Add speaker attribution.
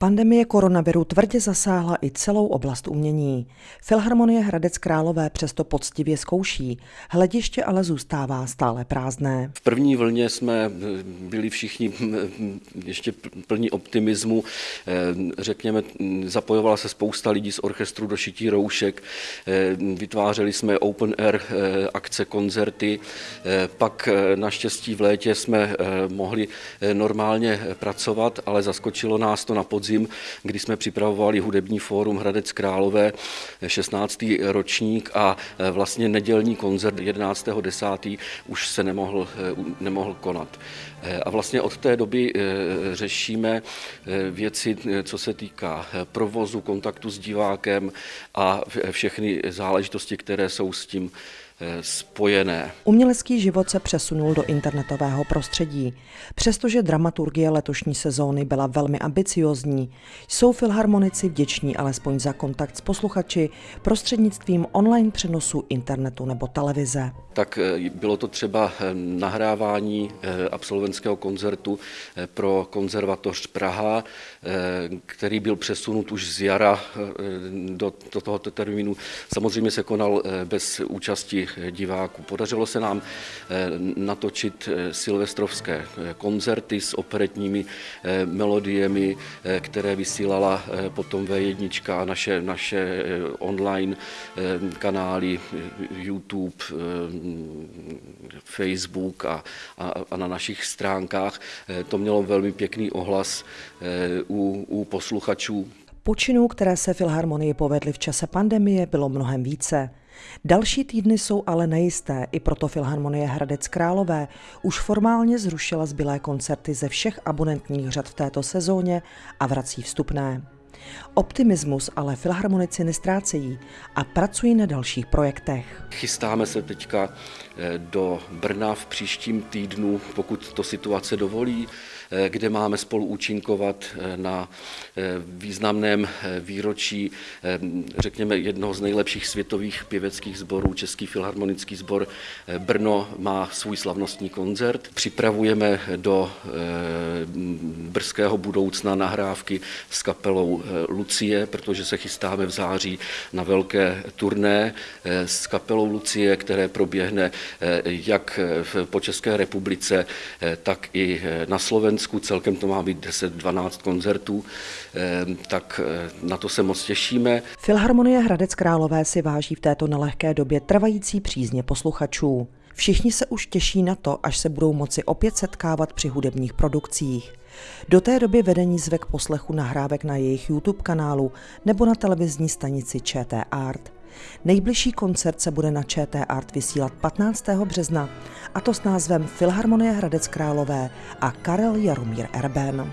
Speaker 1: Pandemie koronaviru tvrdě zasáhla i celou oblast umění. Filharmonie Hradec Králové přesto poctivě zkouší, hlediště ale zůstává stále prázdné.
Speaker 2: V první vlně jsme byli všichni ještě plní optimismu. Řekněme, zapojovala se spousta lidí z orchestru do šití roušek, vytvářeli jsme open air akce, koncerty, pak naštěstí v létě jsme mohli normálně pracovat, ale zaskočilo nás to na podzim podzim, kdy jsme připravovali hudební fórum Hradec Králové, 16. ročník a e, vlastně nedělní koncert 11.10. už se nemohl, e, nemohl konat. E, a vlastně od té doby řešíme věci, co se týká provozu, kontaktu s divákem a všechny záležitosti, které jsou s tím spojené.
Speaker 1: Umělecký život se přesunul do internetového prostředí. Přestože dramaturgie letošní sezóny byla velmi ambiciozní, jsou filharmonici vděční alespoň za kontakt s posluchači prostřednictvím online přenosu internetu nebo televize.
Speaker 2: Tak eh, bylo to třeba eh, nahrávání eh, absolventského koncertu pro konzervatoř Praha, který byl přesunut už z jara do, do tohoto termínu. Samozřejmě se konal bez účasti diváků. Podařilo se nám eh, natočit eh, silvestrovské eh, koncerty s operetními melodiemi, které vysílala potom V1 a naše, naše online kanály YouTube, Facebook a, a, a na našich stránkách. To mělo velmi pěkný ohlas u, u posluchačů.
Speaker 1: Počinů, které se Filharmonii povedly v čase pandemie, bylo mnohem více. Další týdny jsou ale nejisté, i proto Filharmonie Hradec Králové už formálně zrušila zbylé koncerty ze všech abonentních řad v této sezóně a vrací vstupné. Optimismus ale filharmonici nestrácejí a pracují na dalších projektech.
Speaker 2: Chystáme se teďka eh, do Brna v příštím týdnu, pokud to situace dovolí, kde máme spolu účinkovat eh, na významném výročí, řekněme, jednoho z nejlepších světových pěveckých sborů, Český filharmonický sbor Brno má svůj slavnostní koncert. Připravujeme do brzkého budoucna nahrávky s kapelou Lucie, protože se chystáme v září na velké turné eh, s kapelou Lucie, které proběhne eh, jak po České republice, eh, tak i na Slovensku. Celkem to má být 10-12 koncertů, tak na to se moc těšíme.
Speaker 1: Filharmonie Hradec Králové si váží v této nelehké době trvající přízně posluchačů. Všichni se už těší na to, až se budou moci opět setkávat při hudebních produkcích. Do té doby vedení zvek poslechu nahrávek na jejich YouTube kanálu nebo na televizní stanici ČT Art. Nejbližší koncert se bude na ČT Art vysílat 15. března, a to s názvem Filharmonie Hradec Králové a Karel Jaromír Erben.